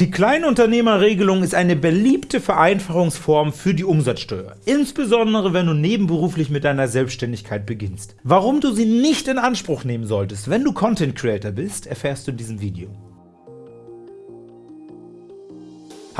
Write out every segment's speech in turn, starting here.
Die Kleinunternehmerregelung ist eine beliebte Vereinfachungsform für die Umsatzsteuer, insbesondere wenn du nebenberuflich mit deiner Selbstständigkeit beginnst. Warum du sie nicht in Anspruch nehmen solltest, wenn du Content Creator bist, erfährst du in diesem Video.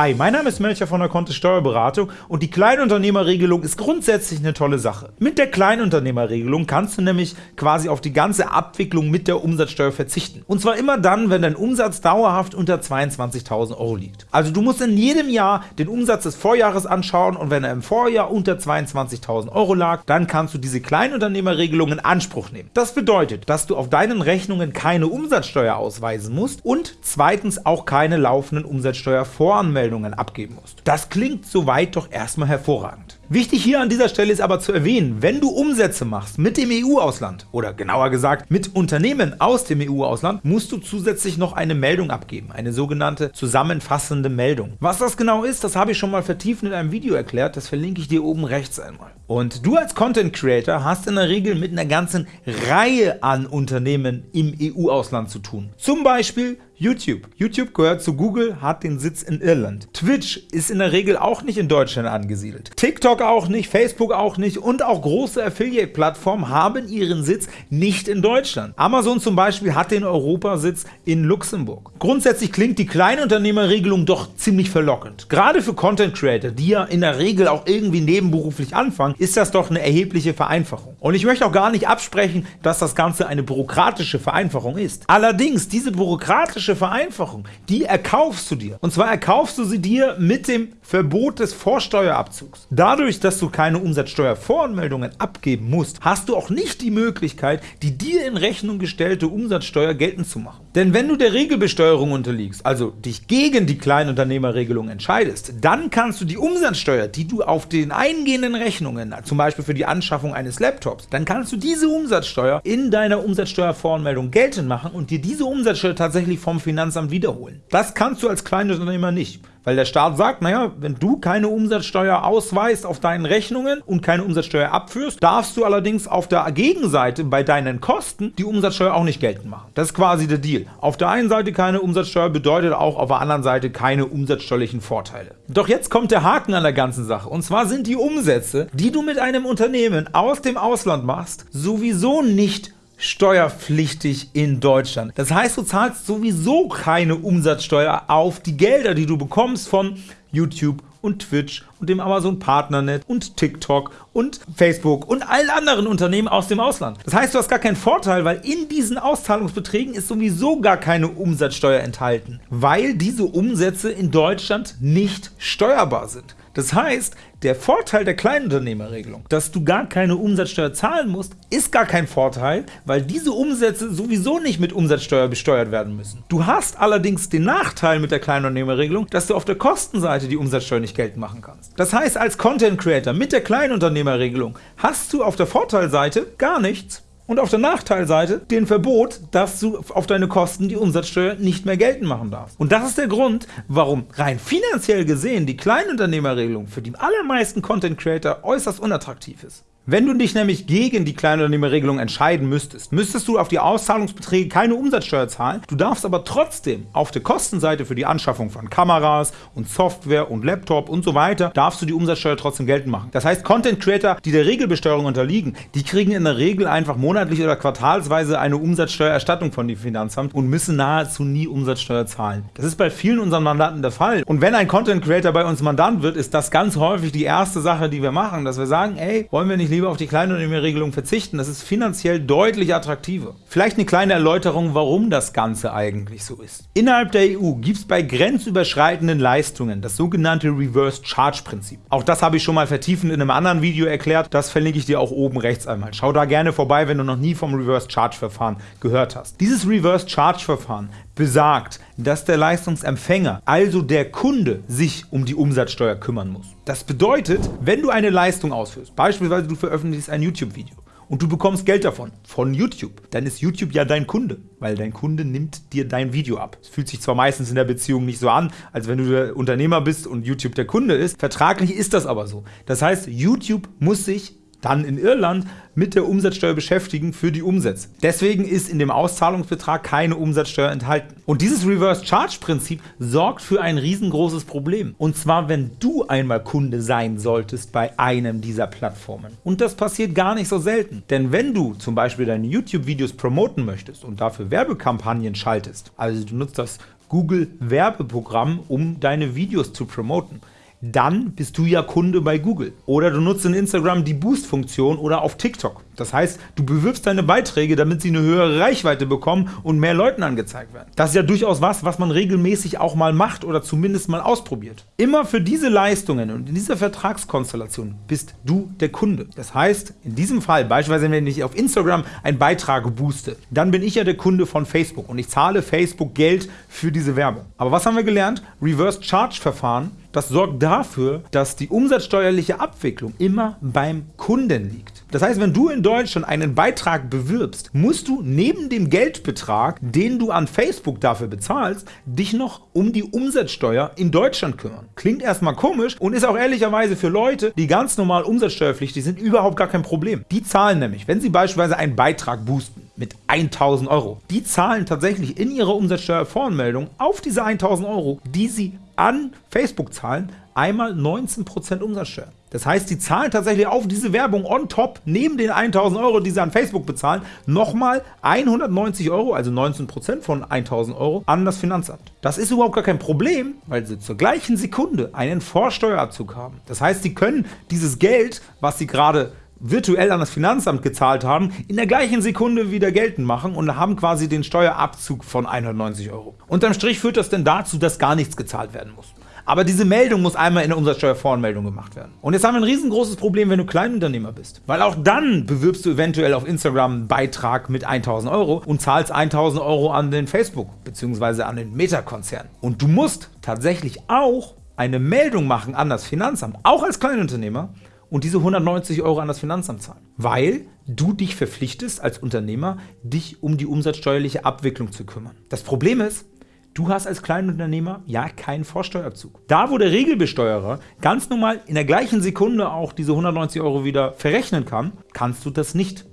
Hi, mein Name ist Melcher von der Kontist Steuerberatung und die Kleinunternehmerregelung ist grundsätzlich eine tolle Sache. Mit der Kleinunternehmerregelung kannst du nämlich quasi auf die ganze Abwicklung mit der Umsatzsteuer verzichten. Und zwar immer dann, wenn dein Umsatz dauerhaft unter 22.000 Euro liegt. Also du musst in jedem Jahr den Umsatz des Vorjahres anschauen und wenn er im Vorjahr unter 22.000 Euro lag, dann kannst du diese Kleinunternehmerregelung in Anspruch nehmen. Das bedeutet, dass du auf deinen Rechnungen keine Umsatzsteuer ausweisen musst und zweitens auch keine laufenden Umsatzsteuervoranmeldungen Meldungen abgeben musst. Das klingt soweit doch erstmal hervorragend. Wichtig hier an dieser Stelle ist aber zu erwähnen, wenn du Umsätze machst mit dem EU-Ausland oder genauer gesagt mit Unternehmen aus dem EU-Ausland, musst du zusätzlich noch eine Meldung abgeben, eine sogenannte zusammenfassende Meldung. Was das genau ist, das habe ich schon mal vertieft in einem Video erklärt, das verlinke ich dir oben rechts einmal. Und du als Content Creator hast in der Regel mit einer ganzen Reihe an Unternehmen im EU-Ausland zu tun. Zum Beispiel YouTube. YouTube gehört zu Google, hat den Sitz in Irland. Twitch ist in der Regel auch nicht in Deutschland angesiedelt. TikTok auch nicht, Facebook auch nicht und auch große Affiliate-Plattformen haben ihren Sitz nicht in Deutschland. Amazon zum Beispiel hat den Europasitz in Luxemburg. Grundsätzlich klingt die Kleinunternehmerregelung doch ziemlich verlockend. Gerade für Content Creator, die ja in der Regel auch irgendwie nebenberuflich anfangen, ist das doch eine erhebliche Vereinfachung. Und ich möchte auch gar nicht absprechen, dass das Ganze eine bürokratische Vereinfachung ist. Allerdings, diese bürokratische praktische Vereinfachung, die erkaufst du dir. Und zwar erkaufst du sie dir mit dem Verbot des Vorsteuerabzugs. Dadurch, dass du keine Umsatzsteuervoranmeldungen abgeben musst, hast du auch nicht die Möglichkeit, die dir in Rechnung gestellte Umsatzsteuer geltend zu machen. Denn wenn du der Regelbesteuerung unterliegst, also dich gegen die Kleinunternehmerregelung entscheidest, dann kannst du die Umsatzsteuer, die du auf den eingehenden Rechnungen, zum Beispiel für die Anschaffung eines Laptops, dann kannst du diese Umsatzsteuer in deiner Umsatzsteuervoranmeldung geltend machen und dir diese Umsatzsteuer tatsächlich vom Finanzamt wiederholen. Das kannst du als Kleinunternehmer nicht. Weil der Staat sagt, naja, wenn du keine Umsatzsteuer ausweist auf deinen Rechnungen und keine Umsatzsteuer abführst, darfst du allerdings auf der Gegenseite bei deinen Kosten die Umsatzsteuer auch nicht geltend machen. Das ist quasi der Deal. Auf der einen Seite keine Umsatzsteuer bedeutet auch auf der anderen Seite keine umsatzsteuerlichen Vorteile. Doch jetzt kommt der Haken an der ganzen Sache. Und zwar sind die Umsätze, die du mit einem Unternehmen aus dem Ausland machst, sowieso nicht steuerpflichtig in Deutschland. Das heißt, du zahlst sowieso keine Umsatzsteuer auf die Gelder, die du bekommst von YouTube und Twitch und dem Amazon Partnernet und TikTok und Facebook und allen anderen Unternehmen aus dem Ausland. Das heißt, du hast gar keinen Vorteil, weil in diesen Auszahlungsbeträgen ist sowieso gar keine Umsatzsteuer enthalten, weil diese Umsätze in Deutschland nicht steuerbar sind. Das heißt, der Vorteil der Kleinunternehmerregelung, dass du gar keine Umsatzsteuer zahlen musst, ist gar kein Vorteil, weil diese Umsätze sowieso nicht mit Umsatzsteuer besteuert werden müssen. Du hast allerdings den Nachteil mit der Kleinunternehmerregelung, dass du auf der Kostenseite die Umsatzsteuer nicht geltend machen kannst. Das heißt, als Content Creator mit der Kleinunternehmerregelung hast du auf der Vorteilseite gar nichts und auf der Nachteilseite den Verbot, dass du auf deine Kosten die Umsatzsteuer nicht mehr geltend machen darfst. Und das ist der Grund, warum rein finanziell gesehen die Kleinunternehmerregelung für die allermeisten Content Creator äußerst unattraktiv ist. Wenn du dich nämlich gegen die Kleinunternehmerregelung entscheiden müsstest, müsstest du auf die Auszahlungsbeträge keine Umsatzsteuer zahlen, du darfst aber trotzdem auf der Kostenseite für die Anschaffung von Kameras und Software und Laptop und so weiter, darfst du die Umsatzsteuer trotzdem geltend machen. Das heißt, Content Creator, die der Regelbesteuerung unterliegen, die kriegen in der Regel einfach monatlich oder quartalsweise eine Umsatzsteuererstattung von dem Finanzamt und müssen nahezu nie Umsatzsteuer zahlen. Das ist bei vielen unseren Mandanten der Fall. Und wenn ein Content Creator bei uns Mandant wird, ist das ganz häufig die erste Sache, die wir machen, dass wir sagen, ey, wollen wir nicht lieber lieber auf die Kleinunternehmerregelung verzichten. Das ist finanziell deutlich attraktiver. Vielleicht eine kleine Erläuterung, warum das Ganze eigentlich so ist. Innerhalb der EU gibt es bei grenzüberschreitenden Leistungen das sogenannte Reverse Charge Prinzip. Auch das habe ich schon mal vertiefend in einem anderen Video erklärt. Das verlinke ich dir auch oben rechts einmal. Schau da gerne vorbei, wenn du noch nie vom Reverse Charge Verfahren gehört hast. Dieses Reverse Charge Verfahren besagt, dass der Leistungsempfänger, also der Kunde, sich um die Umsatzsteuer kümmern muss. Das bedeutet, wenn du eine Leistung ausführst, beispielsweise du veröffentlichst ein YouTube-Video, und du bekommst Geld davon, von YouTube, dann ist YouTube ja dein Kunde, weil dein Kunde nimmt dir dein Video ab. Es fühlt sich zwar meistens in der Beziehung nicht so an, als wenn du der Unternehmer bist und YouTube der Kunde ist, vertraglich ist das aber so. Das heißt, YouTube muss sich dann in Irland mit der Umsatzsteuer beschäftigen für die Umsätze. Deswegen ist in dem Auszahlungsbetrag keine Umsatzsteuer enthalten. Und dieses Reverse Charge Prinzip sorgt für ein riesengroßes Problem. Und zwar, wenn du einmal Kunde sein solltest bei einem dieser Plattformen. Und das passiert gar nicht so selten. Denn wenn du zum Beispiel deine YouTube-Videos promoten möchtest und dafür Werbekampagnen schaltest, also du nutzt das Google Werbeprogramm, um deine Videos zu promoten, dann bist du ja Kunde bei Google. Oder du nutzt in Instagram die Boost-Funktion oder auf TikTok. Das heißt, du bewirbst deine Beiträge, damit sie eine höhere Reichweite bekommen und mehr Leuten angezeigt werden. Das ist ja durchaus was, was man regelmäßig auch mal macht oder zumindest mal ausprobiert. Immer für diese Leistungen und in dieser Vertragskonstellation bist du der Kunde. Das heißt, in diesem Fall, beispielsweise wenn ich auf Instagram einen Beitrag booste, dann bin ich ja der Kunde von Facebook und ich zahle Facebook Geld für diese Werbung. Aber was haben wir gelernt? Reverse Charge Verfahren das sorgt dafür, dass die umsatzsteuerliche Abwicklung immer beim Kunden liegt. Das heißt, wenn du in Deutschland einen Beitrag bewirbst, musst du neben dem Geldbetrag, den du an Facebook dafür bezahlst, dich noch um die Umsatzsteuer in Deutschland kümmern. Klingt erstmal komisch und ist auch ehrlicherweise für Leute, die ganz normal umsatzsteuerpflichtig sind, überhaupt gar kein Problem. Die zahlen nämlich, wenn sie beispielsweise einen Beitrag boosten, mit 1000 Euro. Die zahlen tatsächlich in ihrer Umsatzsteuervoranmeldung auf diese 1000 Euro, die sie an Facebook zahlen, einmal 19% Umsatzsteuer. Das heißt, die zahlen tatsächlich auf diese Werbung on top, neben den 1000 Euro, die sie an Facebook bezahlen, nochmal 190 Euro, also 19% von 1000 Euro, an das Finanzamt. Das ist überhaupt gar kein Problem, weil sie zur gleichen Sekunde einen Vorsteuerabzug haben. Das heißt, sie können dieses Geld, was sie gerade virtuell an das Finanzamt gezahlt haben, in der gleichen Sekunde wieder geltend machen und haben quasi den Steuerabzug von 190 Euro. Unterm Strich führt das denn dazu, dass gar nichts gezahlt werden muss. Aber diese Meldung muss einmal in der Umsatzsteuervoranmeldung gemacht werden. Und jetzt haben wir ein riesengroßes Problem, wenn du Kleinunternehmer bist. Weil auch dann bewirbst du eventuell auf Instagram einen Beitrag mit 1000 Euro und zahlst 1000 Euro an den Facebook bzw. an den Meta-Konzern. Und du musst tatsächlich auch eine Meldung machen an das Finanzamt, auch als Kleinunternehmer, und diese 190 Euro an das Finanzamt zahlen, weil du dich verpflichtest als Unternehmer, dich um die umsatzsteuerliche Abwicklung zu kümmern. Das Problem ist, du hast als Kleinunternehmer ja keinen Vorsteuerzug. Da, wo der Regelbesteuerer ganz normal in der gleichen Sekunde auch diese 190 Euro wieder verrechnen kann, kannst du das nicht.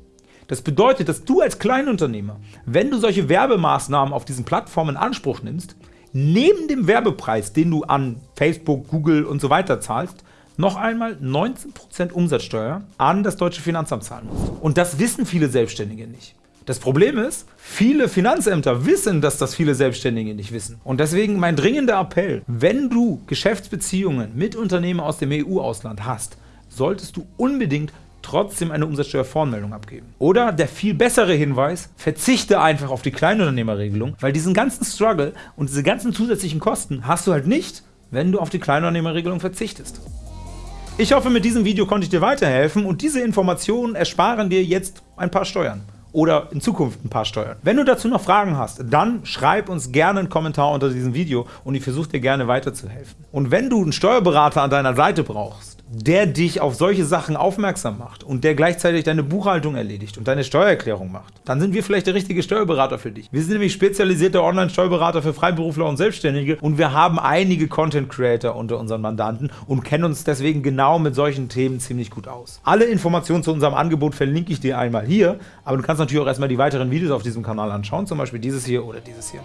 Das bedeutet, dass du als Kleinunternehmer, wenn du solche Werbemaßnahmen auf diesen Plattformen in Anspruch nimmst, neben dem Werbepreis, den du an Facebook, Google und so weiter zahlst, noch einmal 19% Umsatzsteuer an das deutsche Finanzamt zahlen musst. Und das wissen viele Selbstständige nicht. Das Problem ist, viele Finanzämter wissen, dass das viele Selbstständige nicht wissen. Und deswegen mein dringender Appell, wenn du Geschäftsbeziehungen mit Unternehmen aus dem EU-Ausland hast, solltest du unbedingt trotzdem eine Umsatzsteuervoranmeldung abgeben. Oder der viel bessere Hinweis, verzichte einfach auf die Kleinunternehmerregelung, weil diesen ganzen Struggle und diese ganzen zusätzlichen Kosten hast du halt nicht, wenn du auf die Kleinunternehmerregelung verzichtest. Ich hoffe, mit diesem Video konnte ich dir weiterhelfen und diese Informationen ersparen dir jetzt ein paar Steuern oder in Zukunft ein paar Steuern. Wenn du dazu noch Fragen hast, dann schreib uns gerne einen Kommentar unter diesem Video und ich versuche dir gerne weiterzuhelfen. Und wenn du einen Steuerberater an deiner Seite brauchst, der dich auf solche Sachen aufmerksam macht und der gleichzeitig deine Buchhaltung erledigt und deine Steuererklärung macht, dann sind wir vielleicht der richtige Steuerberater für dich. Wir sind nämlich spezialisierte Online-Steuerberater für Freiberufler und Selbstständige und wir haben einige Content-Creator unter unseren Mandanten und kennen uns deswegen genau mit solchen Themen ziemlich gut aus. Alle Informationen zu unserem Angebot verlinke ich dir einmal hier, aber du kannst natürlich auch erstmal die weiteren Videos auf diesem Kanal anschauen, zum Beispiel dieses hier oder dieses hier.